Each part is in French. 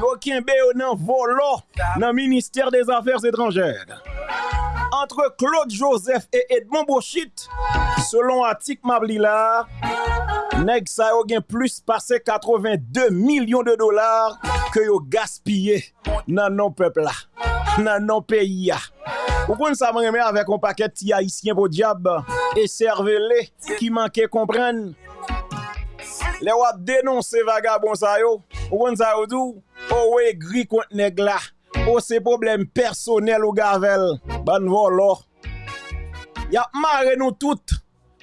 yo kenbe yo nan volo nan Ministère des Affaires étrangères. Entre Claude Joseph et Edmond Bochit, selon Atik Mablila, nèg sa yo gen plus passé 82 millions de dollars que yo gaspillé nan non peuple là, nan non pays là. Ou kon sa mwen reme avèk an paket ti haïsyen po diab e servele ki manke komprenn Les wap dénoncer vagabond sa yo, ou kon sa yo dou, ou we gri kont nèg la? Ou se problème personnel ou gavel, ban volo. Y a marre nous tout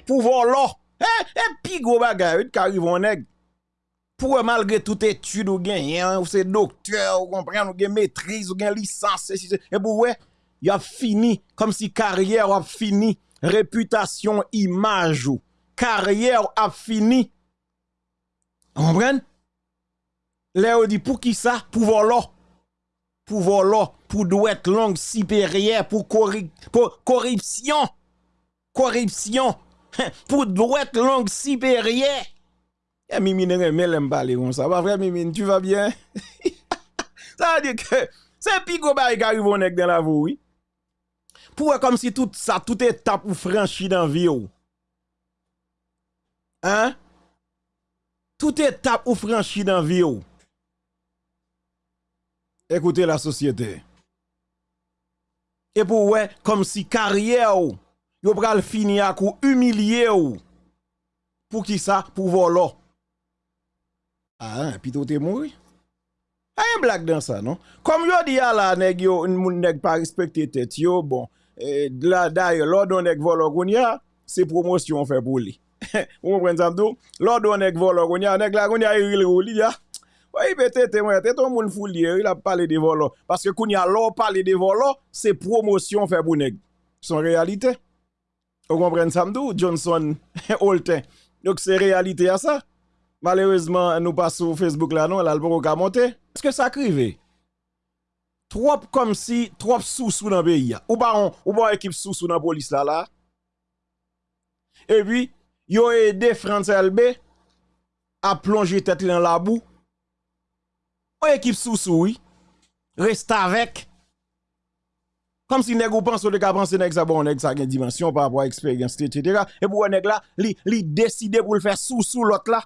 pour volo. Eh, eh, pi gros bagay, qui arrive en nèg. Pour malgré toute étude ou gen, ou c'est docteur, ou comprend, ou gen maîtrise, ou gen licence, et pour ouais, y a fini, comme si carrière a fini, réputation, image ou, carrière a fini. Vous comprenez? Là, dit pour qui ça? Pour volo. Pour volo, pour douette langue supérieure, pour, pour corruption. Corruption. pour douette langue supérieure. Et Mimi ne remet l'aime parler comme ça. Pas vrai, Mimi, tu vas bien? ça veut dire que c'est pico qui arrive dans la vie, oui. Pour comme si tout ça, tout étape ou franchi dans la vie. Hein? Tout étape ou franchi dans la vie. Écoutez la société. Et pour ouais, comme si carrière ou, yo pral fini à coup humilier ou. Pour qui ça? Pour voler. Ah, puis tout est mort. Ah, un blague dans ça, non? Comme yo dit la nèg yo, moun nèg pas respecter tête yo, bon, et là d'ailleurs, l'ordre nèg volo c'est promotion fait pour lui. Ou mwen samdou, lò do nèk volo kon ya, nèk la kon ya iril e rou li ya. Wè yi pe tete mwen, tete moun foul liye, yi la pale de volo. Paske kon ya lò pale de volo, se promosyon fe pou nèk. Son realite. Ou kompren samdou, Johnson, Holten. Dok se realite ya sa. Malheureusement, nous pas sur Facebook là, non, là, le pas monter. Est-ce que ça crive? Trop comme si, trop sous-sous dans le pays. Ou pas, ou pas équipe sous-sous dans la police là, là. Et puis, yo aidé France LB à plonger tête dans la boue. Ou équipe sous-sous, oui. Reste avec. Comme si nèg ou pense de ka penser nèg ça bon nèg ça une dimension par rapport à expérience etc. Et pour nèg là, li li décider pour le faire sous sous l'autre là.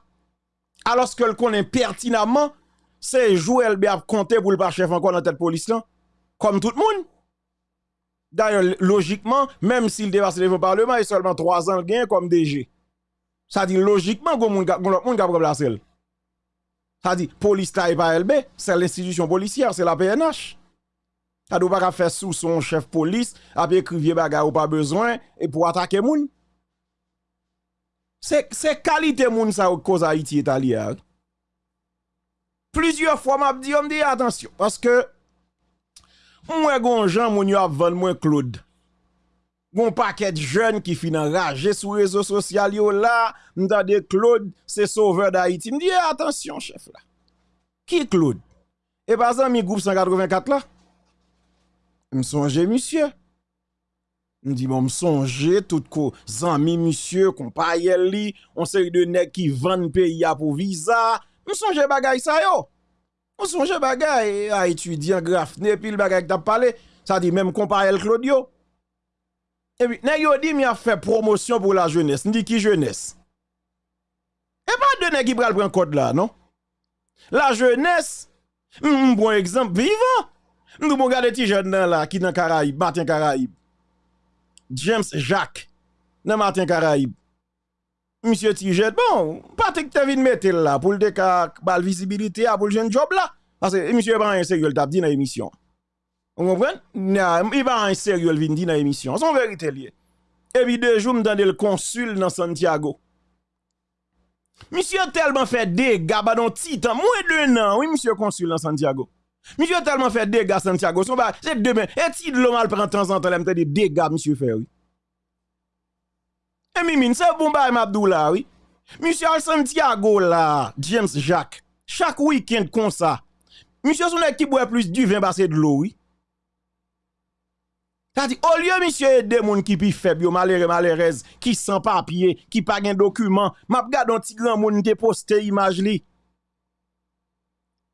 Alors que le connaît pertinemment, c'est Joël B a compté pour le pas chef encore dans tête police là, comme tout le monde. D'ailleurs, logiquement, même s'il dépasse le parlement, il seulement 3 ans gain comme DG. Ça dit logiquement, que monde remplacer. Ça dit police taille pas LB, c'est l'institution policière, c'est la PNH. Ça doit pas faire sous son chef police, après écrire bagarre ou pas besoin et pour attaquer moun. C'est qualité moun ça cause Haïti italien. Plusieurs fois m'a dit on dit attention parce que moi gon Jean moun yo vendre moi Claude. Gon paquet de jeunes qui finissent rager sur les réseaux sociaux yo là, m'entendez Claude, c'est sauveur d'Haïti. Me dit eh, attention chef là. Qui Claude Et par exemple, mi groupe 184 là. Me songe monsieur. Me dit bon me songe tout ko zami monsieur, compagnie li, on série de nèg qui vendent pays pour visa. Me songe bagay ça yo. On songe bagay à étudiant grafne puis le bagay t'a parlé, ça dit même comparé Claudio. Et puis nèg yo dit mi a fait promotion pour la jeunesse. Dit qui jeunesse? Et pas de nèg qui pral prendre code là, non? La jeunesse, un bon exemple vivant. Nous bon regarder ti jeune là qui dans Caraïbe, Martin Caraïbe. James Jacques dans Martin Caraïbe. Monsieur Tijet, bon, pas que tu vinn mettre là pour le déca visibilité pour le jeune job là. Parce que monsieur pas un sérieux t'a dit dans l'émission. Vous comprenez? Il va en sérieux vindi dans l'émission. Son vérité lié. Et puis deux jours, je le consul dans Santiago. Monsieur tellement fait des gars dans titan, moins de an, oui, monsieur consul dans Santiago. Monsieur tellement fait des gars Santiago, c'est demain. Et si de l'homme prend de temps en temps, il me des gars, monsieur fait, oui. Et mimine, c'est bon, bah, Mabdoula, oui. Monsieur Santiago, là, James Jacques, chaque week-end comme ça. Monsieur, son équipe boit plus du vin, bah, c'est de l'eau, oui. Au lieu monsieur des moun qui pi faible, yo malheureux malheureuse, qui sans papier, qui pas gen document, m'a un petit grand te poste image li.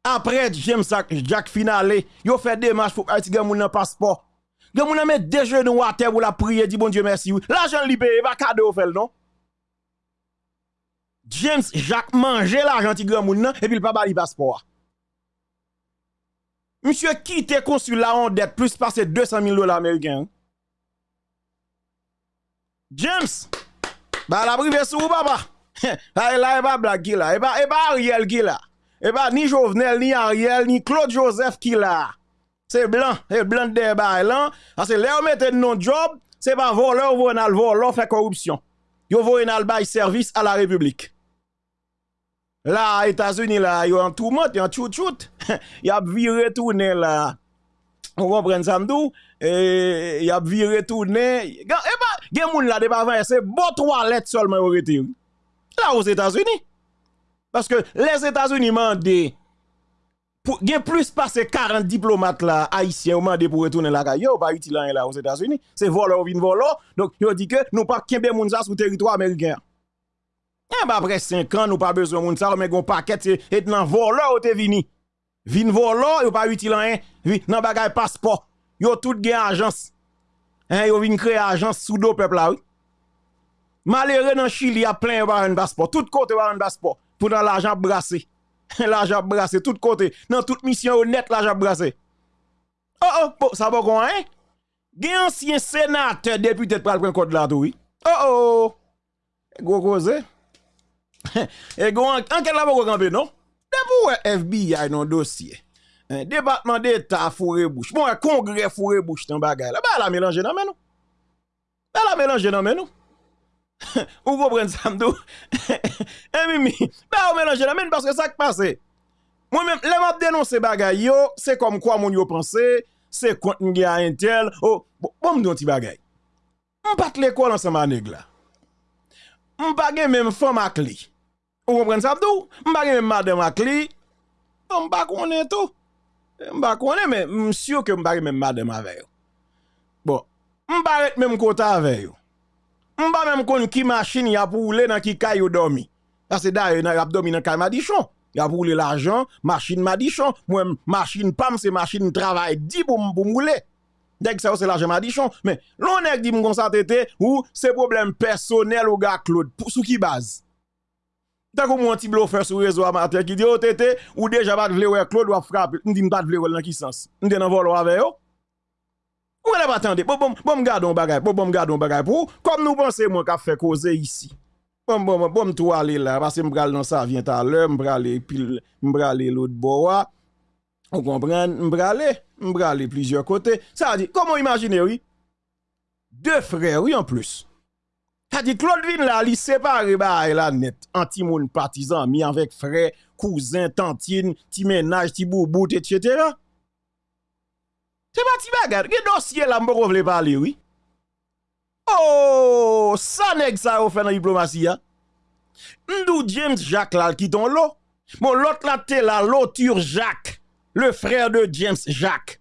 Après James Jack finale, yo fait démarche pour Haïti gen moun nan passeport. Nan met deux genoux à terre pour la prier, dit bon Dieu merci. L'argent li paye, pas cadeau fait non? James Jacques mange l'argent ti grand et puis il pas bali passeport. Monsieur quitte consulat en dette plus passer 200 000 dollars américains? James, bah la privé sous papa. là, il pas blague qui là, et pas et pas Ariel qui là. Et pas ni Jovenel ni Ariel ni Claude Joseph qui là. C'est blanc, c'est blanc de là. Parce que là on mette non job, c'est pas voleur ou un voleur fait corruption. Yo voye un bail service à la République. Là, États-Unis, là, ils ont tout le monde, ils ont tout, tout. Ils ont viré tourner là. On comprend ça, m'dou? Ils ont viré tourner. Et bah, gen moun là, de pas c'est bon toilette seulement au retire. Là, aux États-Unis. Parce que les États-Unis mandent pour gen plus passer 40 diplomates là haïtiens mandé pour retourner là yo pas utile là aux États-Unis c'est voleur ou vin voleur donc yo dit que nous pas kembe moun ça sur territoire américain eh bah après 5 ans, nous pas besoin de ça, mais un paquet, et dans voleur te vini. Vin voleur, yo pas utile rien, nan bagay passeport. Yo tout gen agence. Hein, yo vin créer agence sous do peuple là, oui. Malheureux dans Chili, y a plein de un passeport. Tout côté un passeport. Pour dans l'argent brassé. l'argent brassé, tout côté. Dans toute mission honnête, l'argent brassé. Oh oh, ça va quoi, hein? Gen ancien sénateur député de prendre code là, oui. Oh oh. Gros cause. E gwa anke la pou kwa kampe non? De pou we FBI non dosye Departement d'Etat fure bouche. Mwen kongre fure bouche tan bagay la Ba la melange nan men nou Ba la melange nan men nou Ou go pren samdou E mimi Ba la melange nan men nou Paske sa k pase Mwen men le map denonse bagay yo. Se kom kwa moun yo pense Se kont nge a entel Bon mdon ti bagay Mwen pat l'ekol an seman neg la Mwen bagay men fom ak li Ou kompren sa abdou? Mba gen men madame ak li. Mba konen tou. Mba konen men msyo ke mba gen men madame aveyo. Bon, mba ret men mkota aveyo. Mba men mkon ki machin ya pou oule nan ki kay yo domi. Pase da yo nan rap domi nan kay madichon. Ya pou oule l'ajan, machin madichon. Mwen machin pam se machin travay di pou mboule. Dèk sa ou se l'ajan madichon. Men, lon ek di mkonsantete ou se problem personel ou ga klod. Sou ki baz? Tant que mon petit bluffeur sur réseau amateur qui dit oh tété ou déjà pas vle ouais Claude ou frapper. On dit pas vle dans qui sens? On dans vol avec yo ou là pas attendre. Bon bon bon gardons bagay bon bon gardons bagay pour comme nous pensons moi qu'a fait causer ici. Bon bon bon tout aller là parce que m'bral dans ça vient à l'heure m'bral puis m'bral l'autre bois on comprend m'bral m'bral plusieurs côtés. Ça dit comment imaginer oui? Deux frères oui en plus a dit Claude Vin là, il sépare ba la net, anti moun partisan, mi avec frère, cousin, tantine, ti ménage, ti boubout, etc. C'est pas ti bagarre, que dossier là, m'bo vle parler, oui. Oh, ça nèg ça ou fait dans diplomatie, hein. James Jacques là, qui ton l'eau. Bon, l'autre là, t'es là, l'autre Jacques, le frère de James Jacques.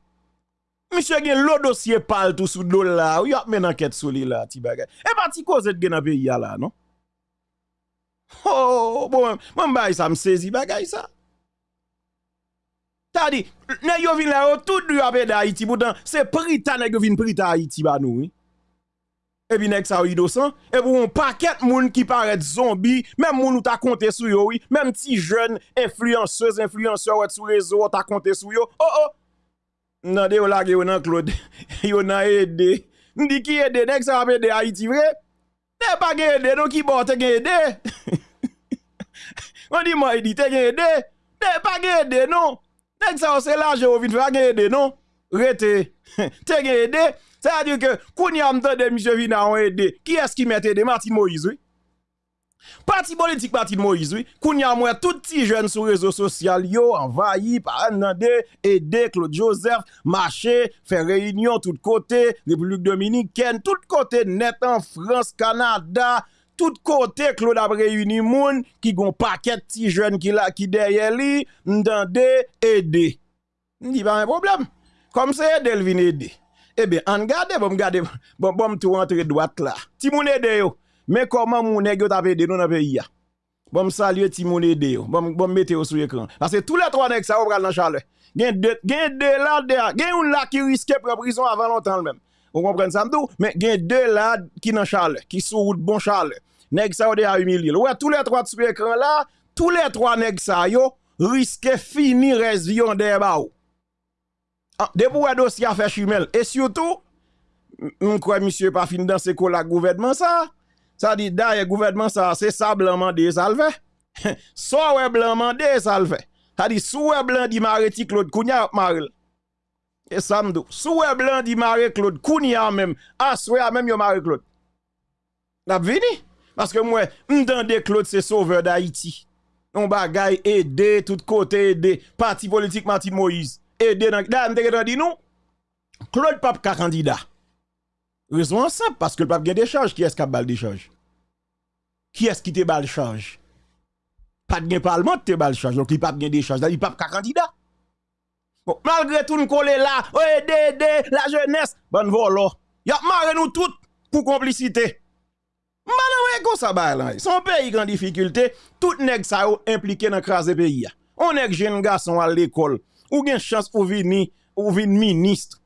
Monsieur gen lo dossier parle tout sous l'eau là, ou y a men enquête sur lui là, ti bagay. Et pas ti cause gen pays là, non? Oh, bon, moi m'bay ça me saisi bagay ça. T'as dit, ne yo vin là, tout du apé d'Haïti, pourtant, c'est prita ne yo vin prita Haïti ba nou, oui. Et puis nek ça innocent, et pour un paquet moun qui paraît zombie, même moun ou ta compté sur yo, même ti jeune influenceuse, influenceur sur réseau, ta compté sur yo. Oh oh, nan de yo lage yo nan Claude, yo nan Ede. Ndi ki Ede, nek sa apè Haiti vre? Ne pa gen Ede, nou ki bon te gen Ede. On di mwa edi, te gen Ede. Ne pa gen Ede nou. Nek sa ose se laje yo vin fwa gen Ede nou. Rete, te gen Ede. Sa a di ke koun yam de de misye vina an Ede. Ki eski mette Ede? Martin Moïse, oui. Parti politique, parti de Moïse, oui. Kounya moi, tout petit jeune sur réseaux sociaux, yo, envahi par Anande, aidé, Claude Joseph, marché, faire réunion, tout côté, République Dominicaine, tout côté, net en France, Canada, tout côté, Claude a réuni moun, qui gon paquet petit jeune qui là, qui derrière lui, Ndande, aidé. Ndi pas un problème. Comme c'est Delvin aidé. Eh bien, on garde, bon, garde, bon, bon, tout rentre droite là. Ti moun aidé yo. Mais comment mon nèg yo t'a aidé dans le pays Bon, saluer Timon Ede, bon, bon, mettez sur l'écran. Parce que tous les trois nègres, ça, va dans Charles. Gen deux, gen deux là, gen un là qui risque prendre prison avant longtemps même. Vous comprenez ça, m'dou? Mais gen deux là qui dans Charles, qui sous route bon Charles. Nèg ça, de a humilié. Ouais, tous les trois sur l'écran là, tous les trois nègres ça, yo, risque finir résion de ba ah, de pour un dossier à faire chimel. Et surtout, on croit monsieur pas fin dans ce la gouvernement ça? Ça dit d'ailleurs gouvernement ça c'est ça blanc des salvé. Soit blanc mandé salvé. Ça dit ouais blanc di mareti Claude Kounia maril. Et ça m'dou. Sous ouais blanc di maré Claude Kounia même. Ah soit même yo maré Claude. N'a vini? Parce que moi m'tende Claude c'est sauveur d'Haïti. On bagay aider tout côté aider parti politique Martin Moïse. Aider dans m'te dit nous Claude Pape candidat. Raison simple, parce que le pape a des charges. Qui est-ce qui a des charges? Qui est-ce qui te bal charge? Pas de parlement te bal charge. Donc, il pape a des charges. Il pape qu'un candidat. Bon, malgré tout, nous collons là, oh, aider, la jeunesse. Bon, voilà. Y'a marre nous toutes pour complicité. Madame, comment ça là? Son pays en difficulté, tout nèg ça impliqué dans craser pays. On est jeune garçon à l'école, ou gen chance ou venir ou vin ministre.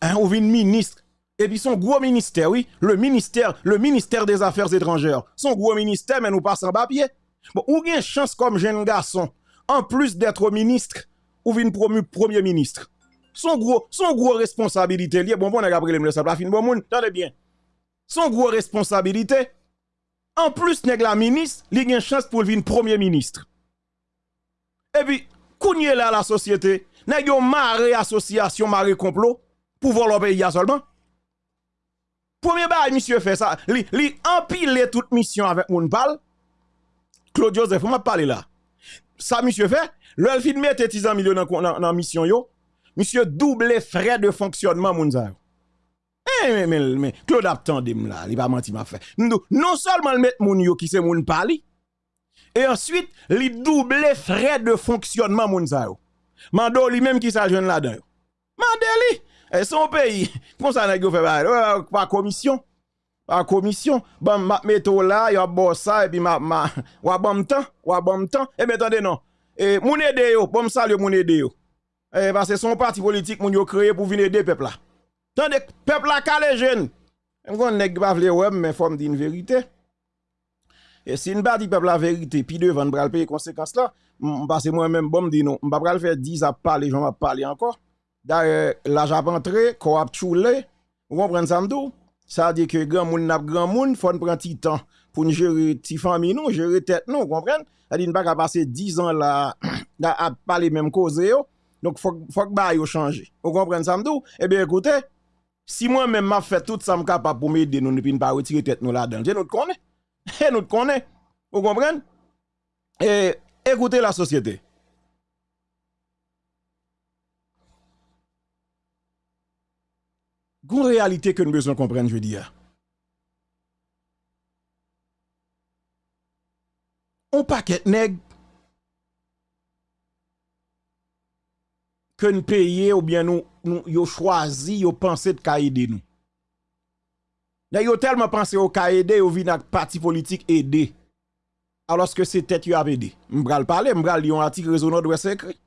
Hein, ou vin ministre et puis son gros ministère, oui, le ministère, le ministère des Affaires étrangères, son gros ministère, mais nous passons en papier. Bon, ou une chance comme jeune garçon, en plus d'être ministre, ou promu premier ministre. Son gros, son gros responsabilité, lié, bon, bon, on a appris le ça, fin bon monde, attendez bien. Son gros responsabilité, en plus nèg la ministre, li une chance pour venir premier ministre. Et puis, kounye là la société, nèg yo marre association, marre complot, pour voler le pays seulement. Premier bail, monsieur fait ça. Li, li empile toute mission avec mon parle. Claude Joseph, on m'a parlé là. Ça, monsieur fait. Le fin mette 10 millions dans la mission yo. Monsieur double frais de fonctionnement moun Eh, mais, mais, mais, Claude attendem là, il va mentir m'a fait. Non seulement le mettre moun yo qui c'est moun parli, et ensuite, li double frais de fonctionnement moun yo. Mando lui même qui s'ajoute là-dedans. Mandeli, son pays, comment ça n'a fait par commission? Par commission, bon, ma metto là, y a bon ça, et puis ma, ma, wa bon temps, wa bon temps, et mais attendez non. Et moun aide yo, bon salut moun aide yo. Et parce que son parti politique moun yo créé pour venir aider peuple là. Tandis peuple là calé jeune. On nèg pas vle ouais, mais faut me dire une vérité. Et si une pas dit peuple la vérité, puis devant bral payer conséquences là, parce que moi même bon me dit non, m'pa pral faire 10 à parler, j'en va parler encore. D'ailleurs, la j'ap entré, ko ap choule, vous comprenez ça? Ça dit que grand moun n'a grand moun, faut prendre petit temps pour gérer ti famille nous, gérer tête nous, vous comprenez? Ça dit pas passer 10 ans là à parler même cause. Donc faut faut que ba yo changer. Vous comprenez ça? Eh bien écoutez, si moi même m'a fait tout ça capable pour m'aider nous ne pas retirer tête nous là-dedans. Je nous connaît. Et nous connaît. Vous comprenez? Et écoutez la société. Gon réalité que nous besoin comprendre, je veux dire. On paquet nèg que nous payons ou bien nous, nous yo choisi, yo pensé de aider nous. Nèg yo tellement pensé au ka aider, yo vin ak parti politique aider. Alors que c'est tête yo a aidé. M'bral parler, m'bral li un article réseau nord-ouest écrit.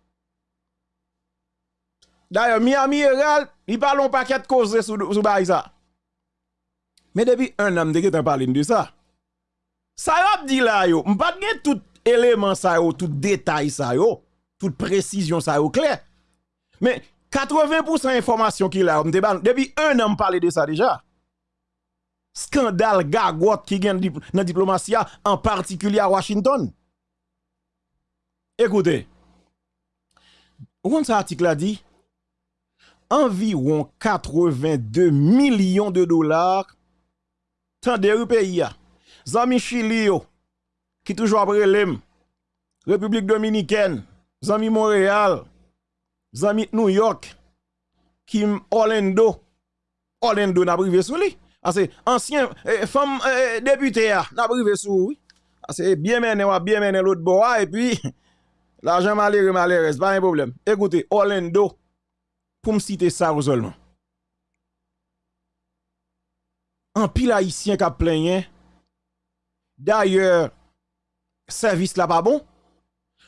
D'ailleurs, Miami Herald, il parle un paquet de causes sous ça. Mais depuis un an, de t'en de ça. Ça y a dit là, yo, m'pas de tout élément ça yo, tout détail ça yo, toute précision ça yo clair. Mais 80% information qu'il a, depuis un an, parler de ça déjà. Scandale gagote qui gagne dans la diplomatie, en particulier à Washington. Écoutez, où cet article a dit? Environ 82 millions de dollars tant de pays. Zami Chili, qui toujours après l'EM, République Dominicaine, Zami Montréal, Zami New York, Kim Orlando, Orlando n'a privé sous lui. Ah, c'est ancien eh, femme eh, député n'a privé sous lui. Ah, c'est bien mené, bien mené l'autre bois et puis l'argent malheureux malheureux, pas un problème. Écoutez, Orlando, pour me citer ça seulement. En pile haïtien qui a plaigné. D'ailleurs, service là pas bon.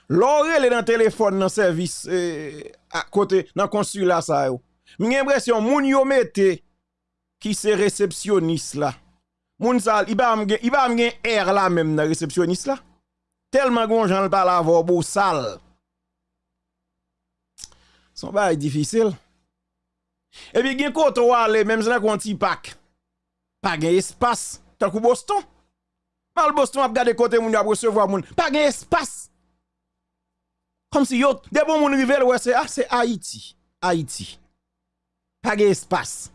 L'oreille est dans téléphone dans service eh, à côté dans consulat ça yo. J'ai l'impression moun mette qui c'est réceptionniste là. Moun sal, il va il va air là même dans réceptionniste là. Tellement gon j'en parle avoir beau sale. Son bail difficile. E pi gen koto wale, menm zan kon ti pak. Pa gen espas, tan kou Boston. Mal Boston ap gade kote moun yo ap resevo moun. Pa gen espas. Kom si yo, de bon moun rivel wè se, ah, se Haiti. Haiti. Pa gen espas.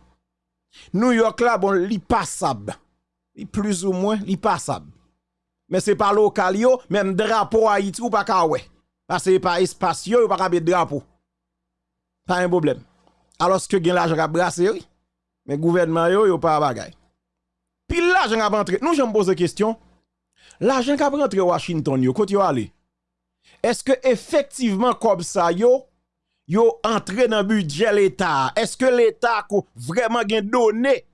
New York la, bon, li pasab. Li plus ou mwen, li pasab. Men se pa lokal yo, menm drapo Haiti ou pa ka wè. Pase pa espasyon ou pa ka be drapo. Pa yon problem. Alors que gen l'argent a brassé oui. Mais gouvernement yo yo pas bagay. Puis l'argent a rentré. Nous j'aime poser question. L'argent a rentré Washington yo, côté yo aller. Est-ce que effectivement comme ça yo yo entré dans budget l'État? Est-ce que l'État a vraiment gen donné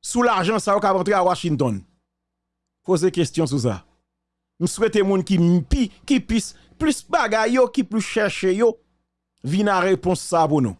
sous l'argent ça qui rentré à Washington? Posez question sur ça. Nous souhaitons moun qui qui qui plus bagay yo, qui plus chercher yo, vina réponse ça pour nous.